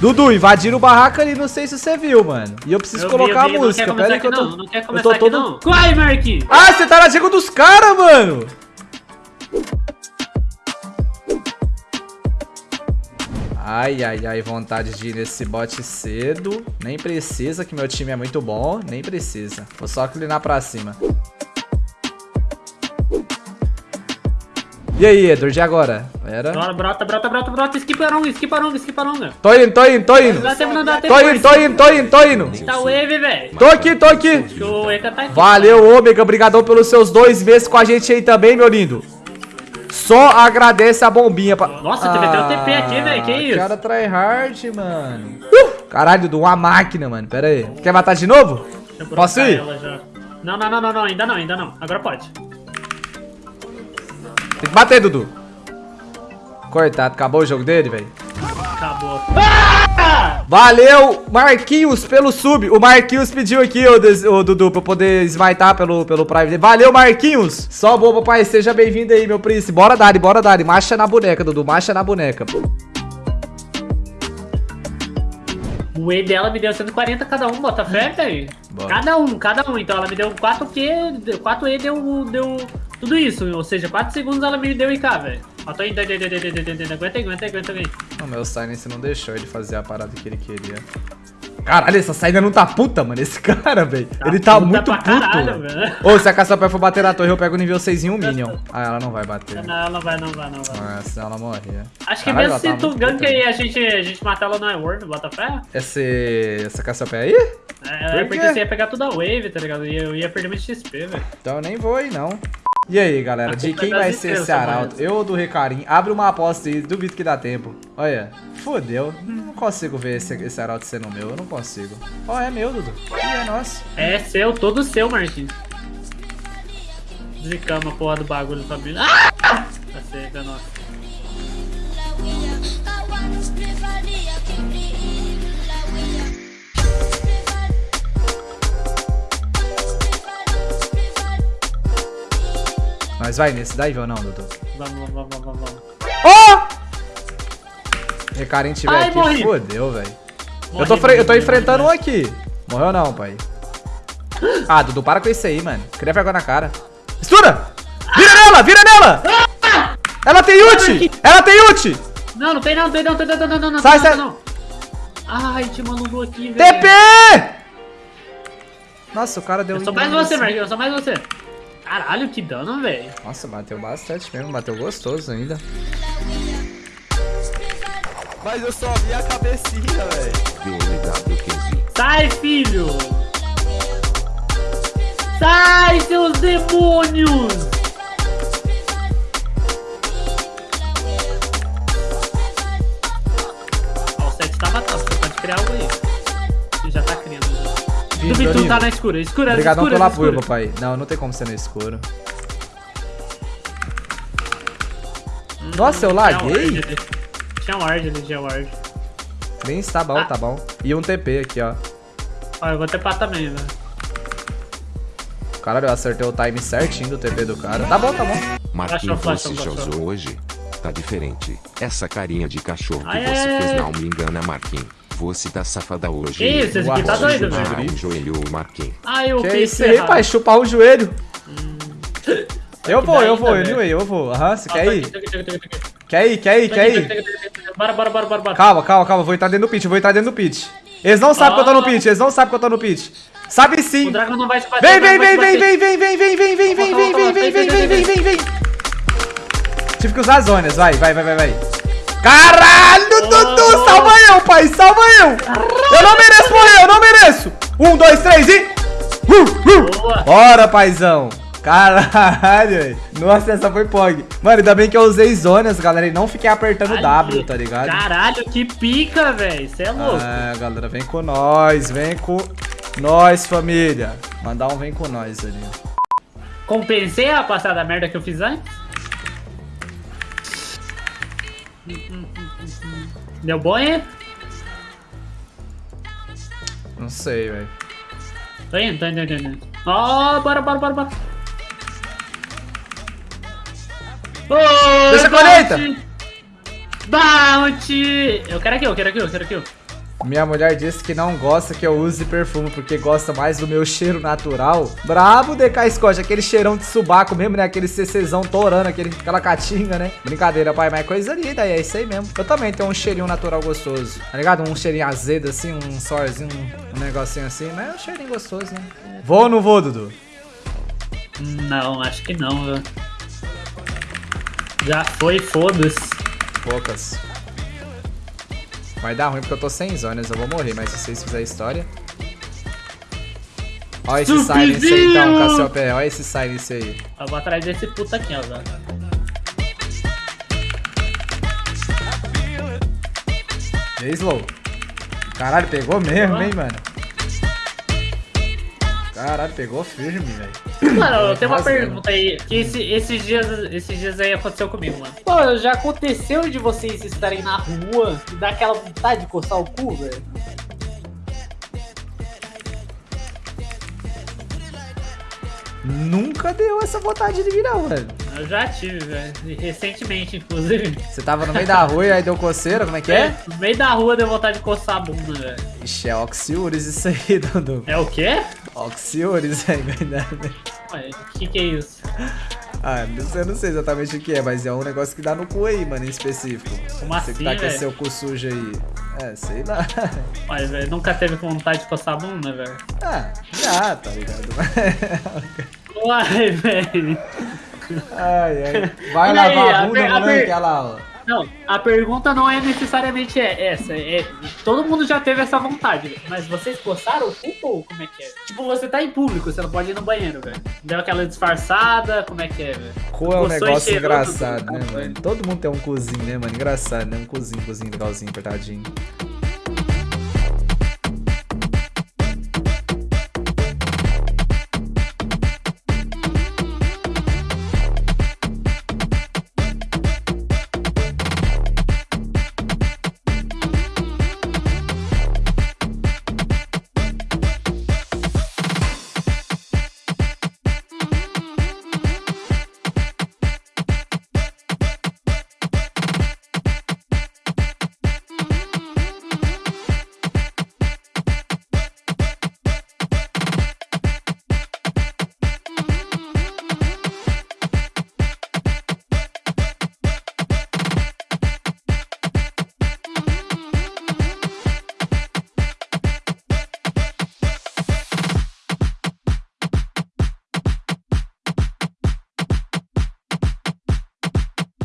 Dudu, invadiram o barraco ali, não sei se você viu, mano. E eu preciso Eu colocar vi, eu vi, a música. Pera aí que eu tô... não, não quer eu começar tô aqui todo... não. Vai, Marquinhos! Ah, você tá na dica dos caras, mano! Ai, ai, ai, vontade de ir nesse bot cedo. Nem precisa, que meu time é muito bom. Nem precisa. Vou só clinar pra cima. E aí, Edward, e agora? Era? Bora, brota, brota, brota, brota. Skiparonga, skiparonga, skiparonga. Tô indo, tô indo, tô indo. Dá tempo, não dá tempo. Tô indo, tô indo, tô indo, tô indo. Tá wave, velho. Tô aqui, tô aqui. O Eka tá aqui. Valeu, Ômega. Obrigadão pelos seus dois meses com a gente aí também, meu lindo. Só agradece a bombinha. Pra... Nossa, teve até um TP aqui, velho, que isso? Cara tryhard, mano. Uh, caralho, Dudu, uma máquina, mano. Pera aí. Quer matar de novo? Posso ir? não, não, não, não, ainda não, ainda não. Agora pode. Tem que bater, Dudu. Cortado. Acabou o jogo dele, velho. Acabou. Valeu, Marquinhos, pelo sub. O Marquinhos pediu aqui, ô, Des- ô, Dudu, pra eu poder smitar pelo, pelo Prime dele. Valeu, Marquinhos. Só boa, papai. Seja bem-vindo aí, meu príncipe. Bora, Dari, bora, Dari. Marcha na boneca, Dudu. Marcha na boneca. O E dela me deu 140 cada um, bota fé, velho. Cada um, cada um. Então ela me deu 4Q, 4E deu, deu tudo isso. Ou seja, 4 segundos ela me deu IK, velho. Tô indo, aguenta aí, aguenta aí, aguenta aí. O meu Silence não deixou ele fazer a parada que ele queria. Caralho, essa saída não tá puta, mano. Esse cara, velho. Tá ele tá muito puto. caralho, velho. Ô, se a Caçapé for bater na torre, eu pego o nível 6 em um Minion. Ah, ela não vai bater. Não, ela vai, não vai, não vai. Ah, senão ela morria. Acho que Caralho, mesmo se tá tu ganka e velho. a gente, a gente matar ela no iWorld, bota fé? Esse, essa Caçapé aí? É, Por porque quê? você ia pegar toda a wave, tá ligado? E eu ia perder muito XP, velho. Então eu nem vou aí, não. E aí, galera, de quem é vai ser esse arauto? Eu ou do Recarim? Abre uma aposta aí, duvido que dá tempo. Olha, fodeu. Não consigo ver esse, esse arauto sendo meu, eu não consigo. Ó, é meu, Dudu. Ih, é nosso. É seu, todo seu, Marquinhos. Zicamos a porra do bagulho, família. Ah! Tá seca, nossa. Mas vai nesse daí ou não, Dudu? Vamos, vamos, vamos, vamos. Ó! Recarim tiver Ai, aqui, morri. fodeu, velho. Eu Morri, tô, fre- eu tô morri, enfrentando um morri. aqui. Morreu não, pai. Ah, Dudu, para com isso aí, mano. Cria vergonha na cara. Estuda! Vira nela, vira nela! Ela tem ult! Ela tem ult! Não, não tem não, não tem não, tem não, não, não, Sai, sai. não. Ai, uma Lulu aqui, velho. TP! Nossa, o cara deu Eu sou um mais você, assim. Marquinhos, eu sou mais você. Caralho, que dano, velho. Nossa, bateu bastante mesmo, bateu gostoso ainda. Mas eu só vi a cabecinha, velho. Sai, filho! Sai, seus demônios! Já. Vindo, Do Bitu Danilo. tá na escura, escura, Obrigadão escura, pelo apoio, papai. Não, não tem como ser no escuro. Nossa, eu Tinha laguei? ward ali. Tinha ward ali, tinha ward. Bem, tá bom, tá bom. E um TP aqui, ó. Ó, eu vou ter pá também, velho. Caralho, eu acertei o time certinho do TP do cara. Tá bom, tá bom. Marquinhos, você já usou hoje? Tá diferente. Essa carinha de cachorro que Ai, você ai, fez ai. não me engana, Marquinhos. Você tá safada hoje. Que isso, esse aqui tá doido, Ah, velho. um joelho, Marquinhos. Ai, eu Que fiz isso aí, errado. pai? Chupar o joelho. Eu que vou, eu vou, anyway, eu vou. Aham, você quer tá ir? tá tá tá tá. Quer ir, quer ir, Tá quer ir? tá tá tá. Bora, bora, bora, bora, bora. Calma, calma, calma. Vou entrar dentro do pit, vou entrar dentro do pit. Eles não sabem que eu tô no Ah. pit, eles não sabem que eu tô no pit. Sabe sim. O Dragon não vai te bater. Vem, o vem, vem, vem, vem, vem, vem, vem, vem, vem, vem, vem, vem, vem, vem, vem, vem. Tive que usar as zonas, vai, vai, vai, vai, vai. Caralho, Dudu, salva eu, pai, salva eu. Eu não mereço morrer, eu não mereço. Um, dois, três e... Uh, uh. Boa. Bora, paizão. Caralho, velho. Nossa, essa foi pog. Mano, ainda bem que eu usei zonas, galera, e não fiquei apertando W, tá ligado? Caralho, que pica, velho. Você é louco. Ah, galera, vem com nós, vem com nós, família. Mandar um vem com nós ali. Compensei a passada merda que eu fiz antes? Deu bom, hein? Não sei, velho. Tô indo, tô indo, tô indo. Ó, bora, bora, bora, bora. Ô, Deixa a colheita. Bounty! Eu quero aqui, eu quero aqui, eu quero aqui. Minha mulher disse que não gosta que eu use perfume, porque gosta mais do meu cheiro natural. Brabo, DK Scott, aquele cheirão de subaco mesmo, né? Aquele CCzão torando, aquele, aquela catinga, né? Brincadeira, pai, mas é coisa linda, é isso aí mesmo. Eu também tenho um cheirinho natural gostoso, tá ligado? Um cheirinho azedo, assim, um sorzinho, um, um negocinho assim, mas é um cheirinho gostoso, né? Vou ou não vou, Dudu? Não, acho que não, velho. Já foi, foda-se. Poucas. Vai dar ruim porque eu tô sem zonas, eu vou morrer, mas se vocês fizerem história. Olha esse silence aí então, Cassiopeia, olha esse silence aí. Eu vou atrás desse puta aqui, ó. E Slow? Caralho, pegou mesmo, hein, mano? Caralho, pegou firme, velho. Mano, eu tenho uma pergunta aí. Que esse- esses, dias, esses dias aí aconteceu comigo, mano. Pô, já aconteceu de vocês estarem na rua e dar aquela vontade de coçar o cu, velho? Nunca deu essa vontade de virar, velho. Eu já tive, velho. Recentemente, inclusive. Você tava no meio da rua e aí deu coceira, como é que é? No meio da rua deu vontade de coçar a bunda, velho. Ixi, é Oxiures isso aí, Dudu. É o quê? Oxiures aí, verdade. Ué, O que que é isso? Ah, eu não sei exatamente o que é, mas é um negócio que dá no cu aí, mano, em específico. Como Você que assim, tá com velho? seu cu sujo aí. É, sei lá. Mas, velho, nunca teve vontade de coçar a bunda, velho? Ah, já, tá ligado? Uai, velho. ai, ai. Vai E lavar aí, a bunda, a moleque, olha lá, ó. Não, a pergunta não é necessariamente é essa. É, todo mundo já teve essa vontade, velho. Mas vocês coçaram o cu ou como é que é? Tipo, você tá em público, você não pode ir no banheiro, velho. Deu aquela disfarçada, como é que é, velho? Cu é um Coçou negócio engraçado, tudo, né, velho. mano? Todo mundo tem um cozinho, né, mano? Engraçado, né? Um cozinho, cozinho legalzinho, apertadinho.